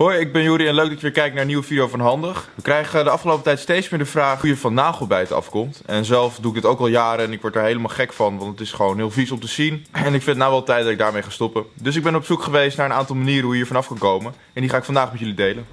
Hoi, ik ben Juri en leuk dat je weer kijkt naar een nieuwe video van Handig. We krijgen de afgelopen tijd steeds meer de vraag hoe je van nagelbijten afkomt. En zelf doe ik dit ook al jaren en ik word er helemaal gek van, want het is gewoon heel vies om te zien. En ik vind het nou wel tijd dat ik daarmee ga stoppen. Dus ik ben op zoek geweest naar een aantal manieren hoe je hier vanaf kan komen. En die ga ik vandaag met jullie delen.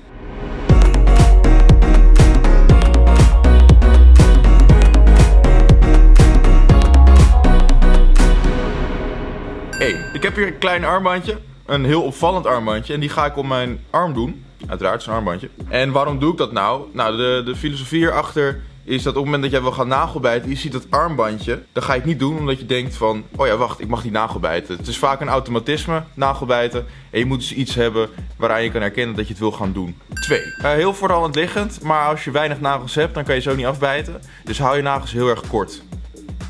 Hey, ik heb hier een klein armbandje. Een heel opvallend armbandje. En die ga ik om mijn arm doen. Uiteraard, zo'n armbandje. En waarom doe ik dat nou? Nou, de, de filosofie hierachter is dat op het moment dat jij wil gaan nagelbijten, je ziet dat armbandje, dan ga je het niet doen omdat je denkt van, oh ja wacht, ik mag niet nagelbijten. Het is vaak een automatisme, nagelbijten. En je moet dus iets hebben waaraan je kan herkennen dat je het wil gaan doen. Twee, uh, heel vooral liggend, maar als je weinig nagels hebt, dan kan je zo niet afbijten. Dus hou je nagels heel erg kort.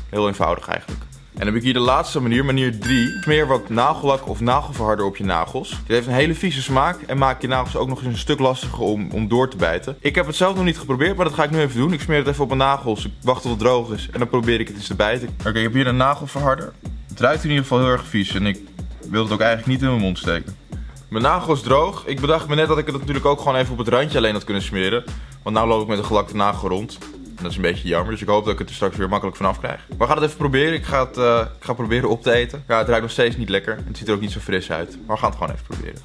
Heel eenvoudig eigenlijk. En dan heb ik hier de laatste manier, manier 3. Smeer wat nagellak of nagelverharder op je nagels. Dit heeft een hele vieze smaak en maakt je nagels ook nog eens een stuk lastiger om, om door te bijten. Ik heb het zelf nog niet geprobeerd, maar dat ga ik nu even doen. Ik smeer het even op mijn nagels, ik wacht tot het droog is en dan probeer ik het eens te bijten. Oké, ik heb hier een nagelverharder. Het ruikt in ieder geval heel erg vies en ik wil het ook eigenlijk niet in mijn mond steken. Mijn nagel is droog. Ik bedacht me net dat ik het natuurlijk ook gewoon even op het randje alleen had kunnen smeren. Want nu loop ik met een gelakte nagel rond. En dat is een beetje jammer, dus ik hoop dat ik het er straks weer makkelijk vanaf krijg. We gaan het even proberen. Ik ga het, uh, ik ga proberen op te eten. Ja, het ruikt nog steeds niet lekker. Het ziet er ook niet zo fris uit. Maar we gaan het gewoon even proberen.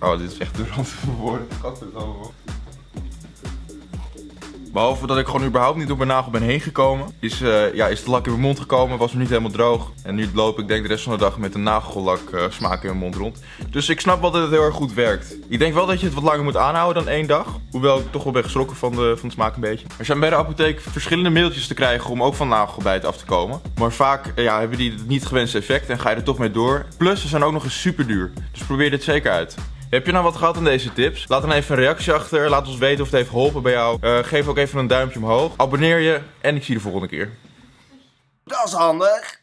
Oh, dit is echt de rand van woorden. Gadverdamme. Behalve dat ik gewoon überhaupt niet door mijn nagel ben heen gekomen. Is, uh, ja, is de lak in mijn mond gekomen, was nog niet helemaal droog. En nu loop ik denk de rest van de dag met een nagellak uh, smaak in mijn mond rond. Dus ik snap wel dat het heel erg goed werkt. Ik denk wel dat je het wat langer moet aanhouden dan één dag. Hoewel ik toch wel ben geschrokken van de, van de smaak een beetje. Er zijn bij de apotheek verschillende middeltjes te krijgen om ook van nagelbijt af te komen. Maar vaak uh, ja, hebben die het niet gewenste effect en ga je er toch mee door. Plus ze zijn ook nog eens super duur. Dus probeer dit zeker uit. Heb je nou wat gehad aan deze tips? Laat dan even een reactie achter. Laat ons weten of het heeft geholpen bij jou. Uh, geef ook even een duimpje omhoog. Abonneer je en ik zie je de volgende keer. Dat is handig.